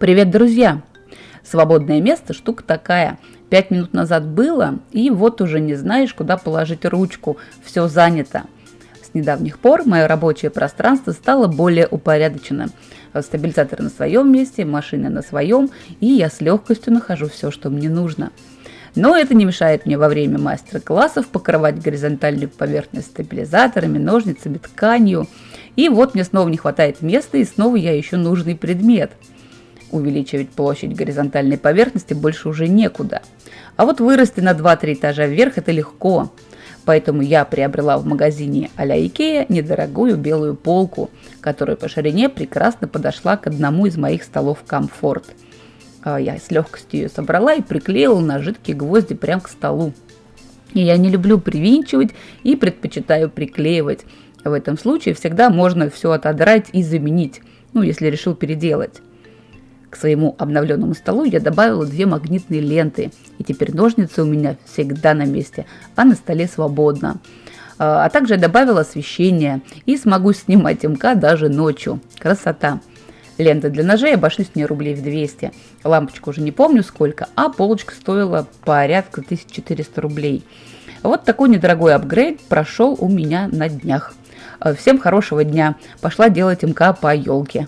Привет, друзья! Свободное место – штука такая. Пять минут назад было, и вот уже не знаешь, куда положить ручку. Все занято. С недавних пор мое рабочее пространство стало более упорядоченным. Стабилизатор на своем месте, машина на своем, и я с легкостью нахожу все, что мне нужно. Но это не мешает мне во время мастер-классов покрывать горизонтальную поверхность стабилизаторами, ножницами, тканью. И вот мне снова не хватает места, и снова я ищу нужный предмет – увеличивать площадь горизонтальной поверхности больше уже некуда. А вот вырасти на 2-3 этажа вверх это легко. Поэтому я приобрела в магазине а-ля Икея недорогую белую полку, которая по ширине прекрасно подошла к одному из моих столов комфорт. А я с легкостью ее собрала и приклеила на жидкие гвозди прямо к столу. И я не люблю привинчивать и предпочитаю приклеивать. В этом случае всегда можно все отодрать и заменить, ну если решил переделать. К своему обновленному столу я добавила две магнитные ленты, и теперь ножницы у меня всегда на месте, а на столе свободно. А, а также я добавила освещение и смогу снимать МК даже ночью. Красота! Ленты для ножей обошлись мне рублей в 200. Лампочку уже не помню сколько, а полочка стоила порядка 1400 рублей. Вот такой недорогой апгрейд прошел у меня на днях. Всем хорошего дня. Пошла делать МК по елке.